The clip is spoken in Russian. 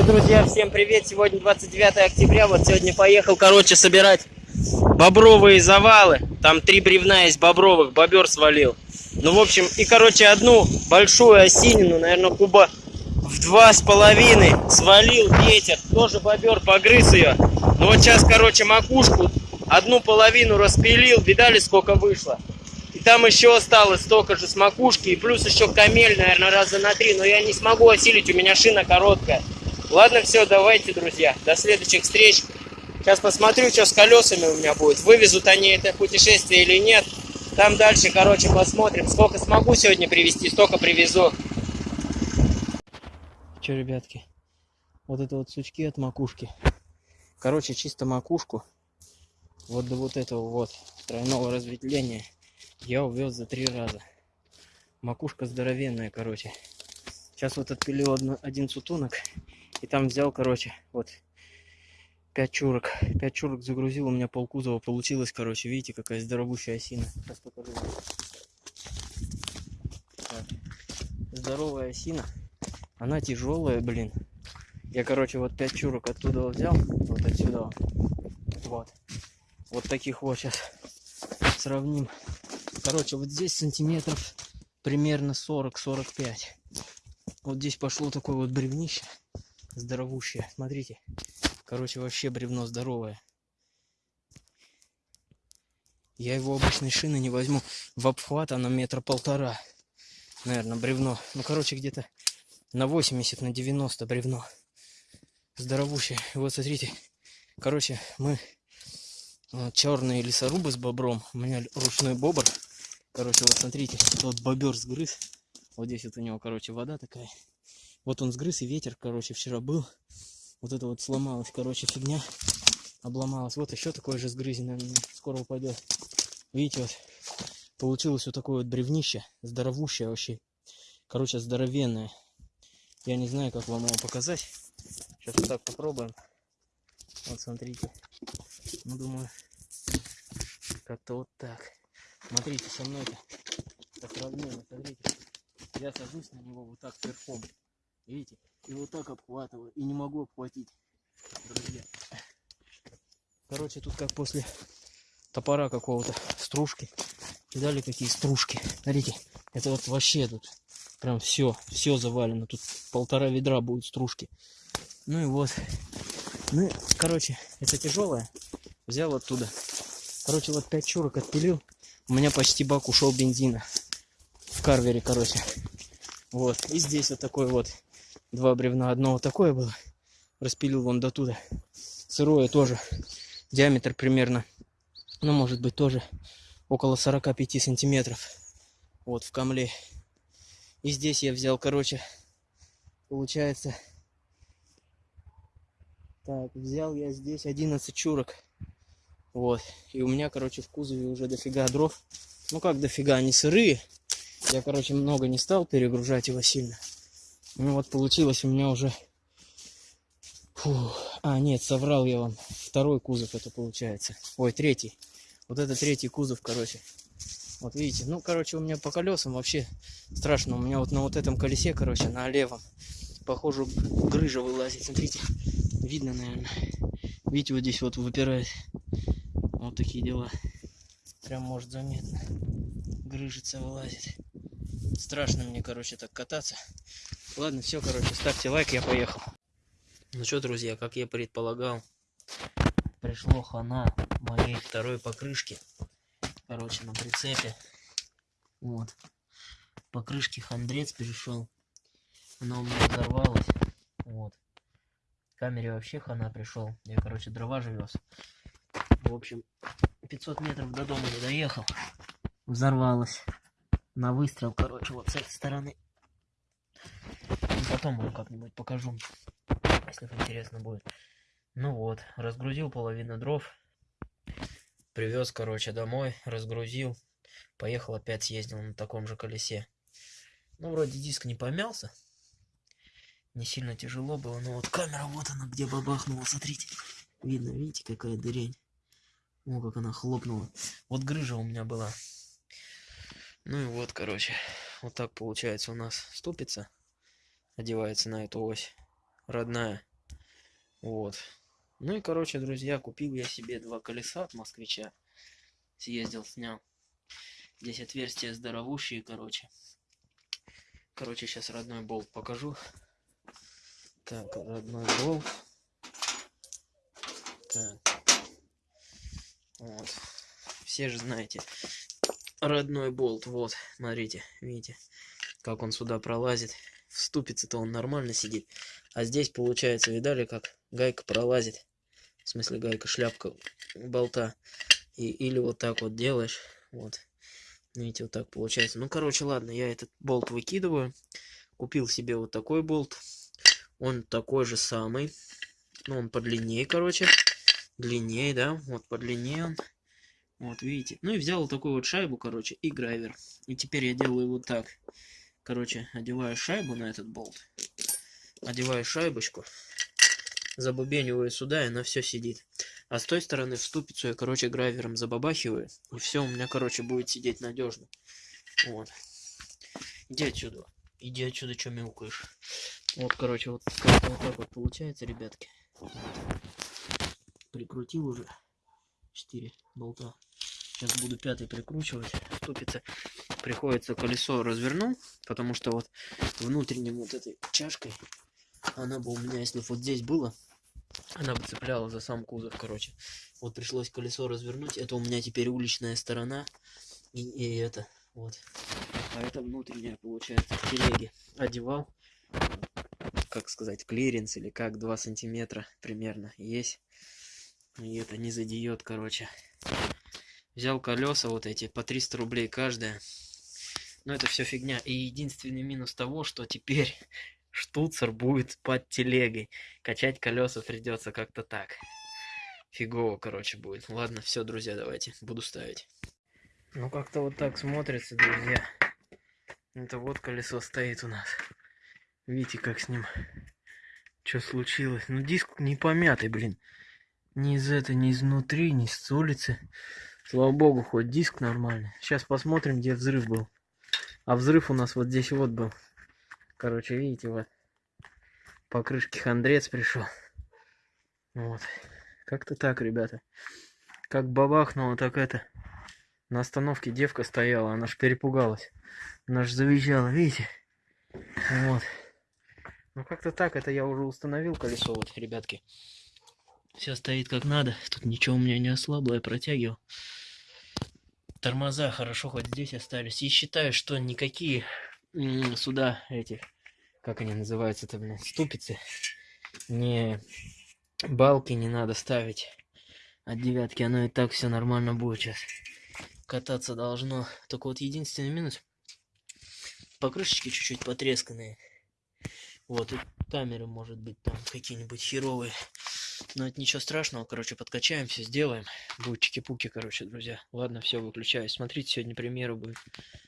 Все, друзья, всем привет! Сегодня 29 октября. Вот сегодня поехал, короче, собирать бобровые завалы. Там три бревна есть бобровых, бобер свалил. Ну, в общем, и, короче, одну большую осинину, наверное, куба в два с половиной свалил ветер. Тоже бобер погрыз ее. Ну, вот сейчас, короче, макушку одну половину распилил. Видали, сколько вышло? И там еще осталось столько же с макушки. И плюс еще камель, наверное, раза на три. Но я не смогу осилить, у меня шина короткая. Ладно, все, давайте, друзья. До следующих встреч. Сейчас посмотрю, что с колесами у меня будет. Вывезут они это путешествие или нет. Там дальше, короче, посмотрим. Сколько смогу сегодня привезти, столько привезу. Че, ребятки, вот это вот сучки от макушки. Короче, чисто макушку. Вот до вот этого вот тройного разветвления я увез за три раза. Макушка здоровенная, короче. Сейчас вот отпилил одну, один сутунок. И там взял, короче, вот пять чурок. Пять чурок загрузил, у меня полкузова получилось, короче. Видите, какая здоровущая осина. Сейчас покажу. Так. Здоровая осина. Она тяжелая, блин. Я, короче, вот пять чурок оттуда взял. Вот отсюда. Вот. Вот таких вот сейчас сравним. Короче, вот здесь сантиметров примерно 40-45. Вот здесь пошло такое вот бревнище. Здоровущее. Смотрите. Короче, вообще бревно здоровое. Я его обычной шины не возьму. В обхват она метра полтора. Наверное, бревно. Ну, короче, где-то на 80, на 90 бревно. Здоровущее. Вот смотрите. Короче, мы вот, черные лесорубы с бобром. У меня ручной бобр. Короче, вот смотрите, вот бобер сгрыз. Вот здесь вот у него, короче, вода такая. Вот он сгрыз, и ветер, короче, вчера был. Вот это вот сломалась, короче, фигня. Обломалась. Вот еще такое же сгрызенное. Скоро упадет. Видите, вот получилось вот такое вот бревнище. Здоровущее вообще. Короче, здоровенное. Я не знаю, как вам его показать. Сейчас вот так попробуем. Вот смотрите. Ну, думаю, как-то вот так. Смотрите, со мной-то по сравнению, смотрите. Я сажусь на него вот так верхом. Видите? И вот так обхватываю. И не могу обхватить. Друзья. Короче, тут как после топора какого-то стружки. Видали, какие стружки? Смотрите, это вот вообще тут прям все, все завалено. Тут полтора ведра будет стружки. Ну и вот. Ну, короче, это тяжелое. Взял оттуда. Короче, вот 5 чурок отпилил. У меня почти бак ушел бензина. В карвере, короче. Вот. И здесь вот такой вот. Два бревна. Одно вот такое было. Распилил вон до туда. Сырое тоже. Диаметр примерно. Ну, может быть, тоже около 45 сантиметров. Вот в камле. И здесь я взял, короче, получается... Так, взял я здесь 11 чурок. Вот. И у меня, короче, в кузове уже дофига дров. Ну как дофига, они сырые. Я, короче, много не стал перегружать его сильно. Ну вот получилось у меня уже... Фу. А, нет, соврал я вам. Второй кузов это получается. Ой, третий. Вот это третий кузов, короче. Вот видите, ну, короче, у меня по колесам вообще страшно. У меня вот на вот этом колесе, короче, на левом, похоже, грыжа вылазит. Смотрите, видно, наверное. Видите, вот здесь вот выпирает. Вот такие дела. Прям может заметно. Грыжица вылазит. Страшно мне, короче, так кататься. Ладно, все, короче, ставьте лайк, я поехал. Ну что, друзья, как я предполагал, пришло хана моей второй покрышки. Короче, на прицепе. Вот. Покрышки хандрец перешел. Она у меня взорвалась. Вот. Камере вообще хана пришел. Я, короче, дрова же. В общем, 500 метров до дома не доехал. Взорвалась. На выстрел, короче, вот с этой стороны. Потом вам как-нибудь покажу, если интересно будет. Ну вот, разгрузил половину дров. Привез, короче, домой, разгрузил. Поехал опять съездил на таком же колесе. Ну, вроде диск не помялся. Не сильно тяжело было, но вот камера, вот она, где бабахнула, смотрите. Видно, видите, какая дырень. О, как она хлопнула. Вот грыжа у меня была. Ну и вот, короче. Вот так получается у нас ступица. Одевается на эту ось. Родная. Вот. Ну и, короче, друзья, купил я себе два колеса от москвича. Съездил, снял. Здесь отверстия здоровущие, короче. Короче, сейчас родной болт покажу. Так, родной болт. Так. Вот. Все же знаете. Родной болт. Вот, смотрите, видите, как он сюда пролазит. В ступице-то он нормально сидит. А здесь, получается, видали, как гайка пролазит. В смысле, гайка, шляпка болта. И, или вот так вот делаешь. Вот. Видите, вот так получается. Ну, короче, ладно, я этот болт выкидываю. Купил себе вот такой болт. Он такой же самый. Ну, он подлиннее, короче. Длиннее, да. Вот подлиннее он. Вот, видите. Ну и взял вот такую вот шайбу, короче, и грайвер. И теперь я делаю вот так. Короче, одеваю шайбу на этот болт. Одеваю шайбочку. Забубениваю сюда, и она все сидит. А с той стороны в ступицу я, короче, грайвером забабахиваю. И все у меня, короче, будет сидеть надежно. Вот. Иди отсюда. Иди отсюда, что мяукаешь. Вот, короче, вот, вот так вот получается, ребятки. Прикрутил уже 4 болта. Сейчас буду пятый прикручивать. Ступица. Приходится колесо развернул, потому что вот внутренним вот этой чашкой она бы у меня, если вот здесь было, она бы цепляла за сам кузов, короче. Вот пришлось колесо развернуть. Это у меня теперь уличная сторона. И, и это, вот. А это внутренняя, получается, в телеге. Одевал, как сказать, клиренс или как, 2 сантиметра примерно есть. И это не задеет, короче. Взял колеса вот эти, по 300 рублей каждая. Но это все фигня. И единственный минус того, что теперь штуцер будет под телегой. Качать колеса придется как-то так. Фигово, короче, будет. Ладно, все, друзья, давайте. Буду ставить. Ну, как-то вот так смотрится, друзья. Это вот колесо стоит у нас. Видите, как с ним... Что случилось? Ну, диск не помятый, блин. Ни из этой, ни изнутри, ни с улицы. Слава богу, хоть диск нормальный. Сейчас посмотрим, где взрыв был. А взрыв у нас вот здесь вот был. Короче, видите, вот по крышке хандрец пришел. Вот. Как-то так, ребята. Как бабахнуло, так это. На остановке девка стояла, она ж перепугалась. Она ж завизжала, видите? Вот. Ну как-то так, это я уже установил колесо, вот, ребятки. Все стоит как надо. Тут ничего у меня не ослабло, я протягивал. Тормоза хорошо хоть здесь остались. И считаю, что никакие сюда эти, как они называются-то, блин, ступицы, не балки не надо ставить от девятки, оно и так все нормально будет сейчас. Кататься должно. Только вот единственный минус, покрышечки чуть-чуть потресканные. Вот, и камеры, может быть, там какие-нибудь херовые. Но это ничего страшного, короче, подкачаем, все сделаем. Будет чики-пуки, короче, друзья. Ладно, все, выключаю. Смотрите, сегодня примеры будет.